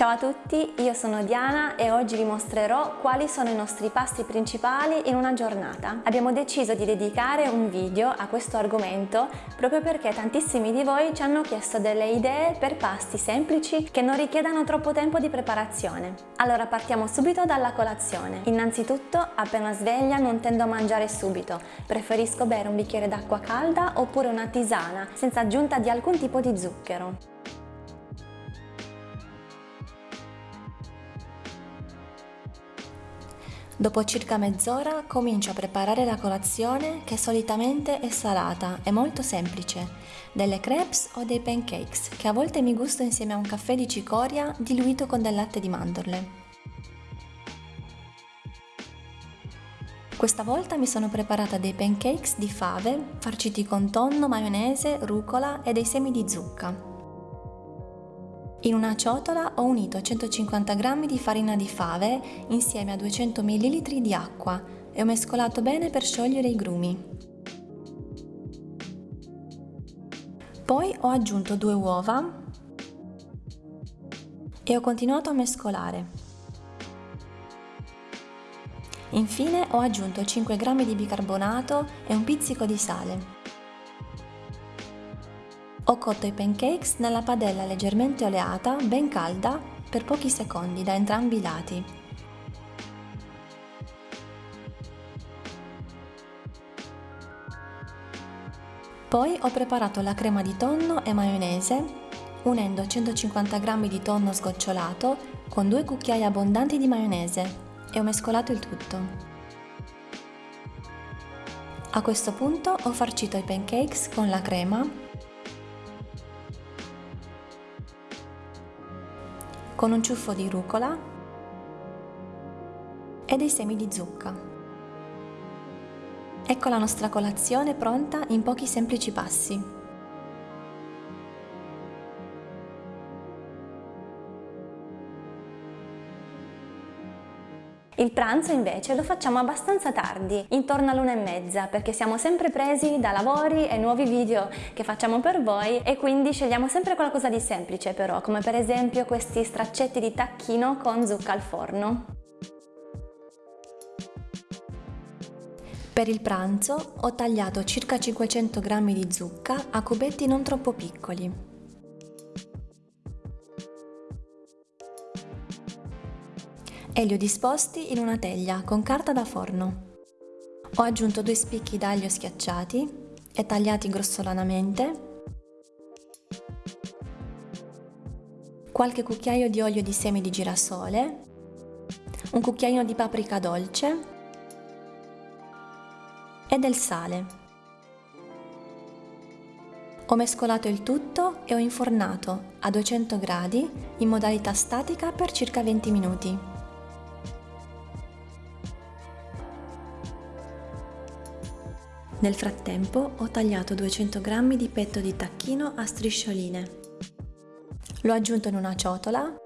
Ciao a tutti, io sono Diana e oggi vi mostrerò quali sono i nostri pasti principali in una giornata. Abbiamo deciso di dedicare un video a questo argomento proprio perché tantissimi di voi ci hanno chiesto delle idee per pasti semplici che non richiedano troppo tempo di preparazione. Allora partiamo subito dalla colazione. Innanzitutto, appena sveglia non tendo a mangiare subito, preferisco bere un bicchiere d'acqua calda oppure una tisana senza aggiunta di alcun tipo di zucchero. Dopo circa mezz'ora comincio a preparare la colazione che solitamente è salata e molto semplice, delle crepes o dei pancakes che a volte mi gusto insieme a un caffè di cicoria diluito con del latte di mandorle. Questa volta mi sono preparata dei pancakes di fave farciti con tonno, maionese, rucola e dei semi di zucca. In una ciotola ho unito 150 g di farina di fave insieme a 200 ml di acqua e ho mescolato bene per sciogliere i grumi. Poi ho aggiunto due uova e ho continuato a mescolare. Infine ho aggiunto 5 g di bicarbonato e un pizzico di sale. Ho cotto i pancakes nella padella leggermente oleata, ben calda, per pochi secondi da entrambi i lati. Poi ho preparato la crema di tonno e maionese, unendo 150 g di tonno sgocciolato con due cucchiai abbondanti di maionese e ho mescolato il tutto. A questo punto ho farcito i pancakes con la crema con un ciuffo di rucola e dei semi di zucca. Ecco la nostra colazione pronta in pochi semplici passi. Il pranzo invece lo facciamo abbastanza tardi, intorno all'una e mezza, perché siamo sempre presi da lavori e nuovi video che facciamo per voi e quindi scegliamo sempre qualcosa di semplice però, come per esempio questi straccetti di tacchino con zucca al forno. Per il pranzo ho tagliato circa 500 g di zucca a cubetti non troppo piccoli. E li ho disposti in una teglia con carta da forno. Ho aggiunto due spicchi d'aglio schiacciati e tagliati grossolanamente, qualche cucchiaio di olio di semi di girasole, un cucchiaino di paprika dolce e del sale. Ho mescolato il tutto e ho infornato a 200 gradi in modalità statica per circa 20 minuti. Nel frattempo ho tagliato 200 g di petto di tacchino a striscioline. L'ho aggiunto in una ciotola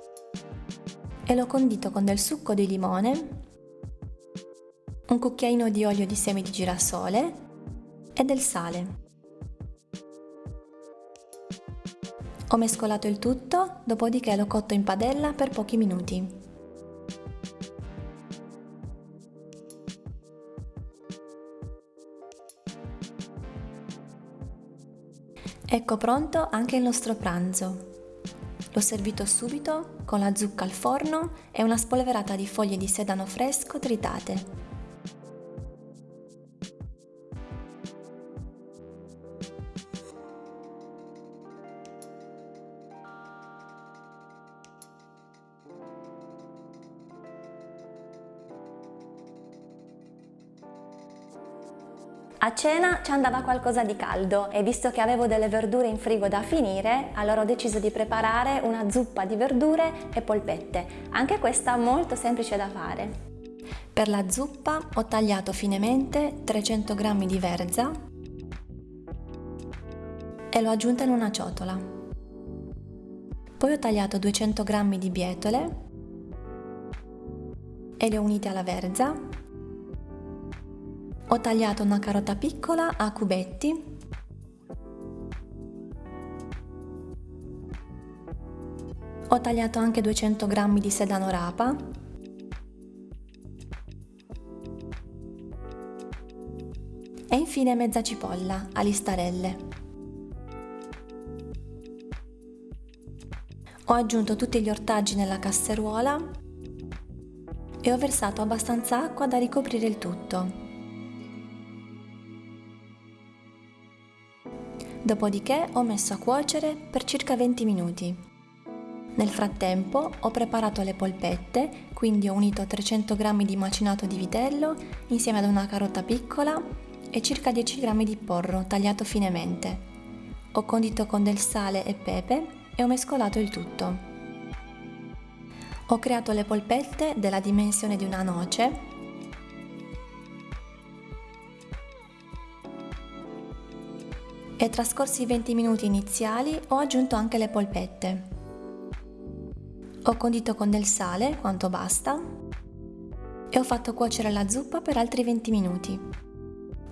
e l'ho condito con del succo di limone, un cucchiaino di olio di semi di girasole e del sale. Ho mescolato il tutto, dopodiché l'ho cotto in padella per pochi minuti. Ecco pronto anche il nostro pranzo. L'ho servito subito con la zucca al forno e una spolverata di foglie di sedano fresco tritate. A cena ci andava qualcosa di caldo e visto che avevo delle verdure in frigo da finire, allora ho deciso di preparare una zuppa di verdure e polpette, anche questa molto semplice da fare. Per la zuppa ho tagliato finemente 300 g di verza e l'ho aggiunta in una ciotola. Poi ho tagliato 200 g di bietole e le ho unite alla verza ho tagliato una carota piccola a cubetti Ho tagliato anche 200 g di sedano rapa e infine mezza cipolla a listarelle. Ho aggiunto tutti gli ortaggi nella casseruola e ho versato abbastanza acqua da ricoprire il tutto. Dopodiché ho messo a cuocere per circa 20 minuti. Nel frattempo ho preparato le polpette, quindi ho unito 300 g di macinato di vitello insieme ad una carota piccola e circa 10 g di porro tagliato finemente. Ho condito con del sale e pepe e ho mescolato il tutto. Ho creato le polpette della dimensione di una noce e trascorsi i 20 minuti iniziali ho aggiunto anche le polpette. Ho condito con del sale quanto basta e ho fatto cuocere la zuppa per altri 20 minuti.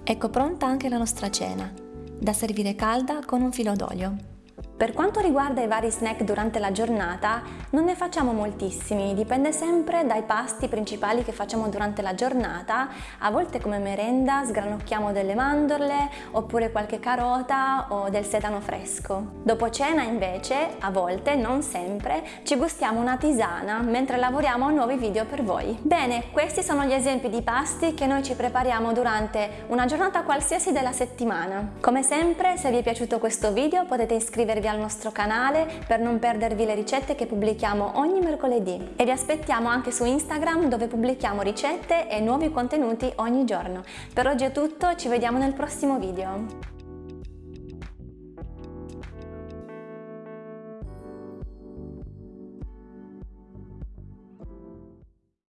Ecco pronta anche la nostra cena, da servire calda con un filo d'olio. Per quanto riguarda i vari snack durante la giornata, non ne facciamo moltissimi, dipende sempre dai pasti principali che facciamo durante la giornata. A volte come merenda sgranocchiamo delle mandorle, oppure qualche carota o del sedano fresco. Dopo cena invece, a volte, non sempre, ci gustiamo una tisana mentre lavoriamo a nuovi video per voi. Bene, questi sono gli esempi di pasti che noi ci prepariamo durante una giornata qualsiasi della settimana. Come sempre, se vi è piaciuto questo video potete iscrivervi al nostro canale per non perdervi le ricette che pubblichiamo ogni mercoledì e vi aspettiamo anche su Instagram dove pubblichiamo ricette e nuovi contenuti ogni giorno. Per oggi è tutto, ci vediamo nel prossimo video.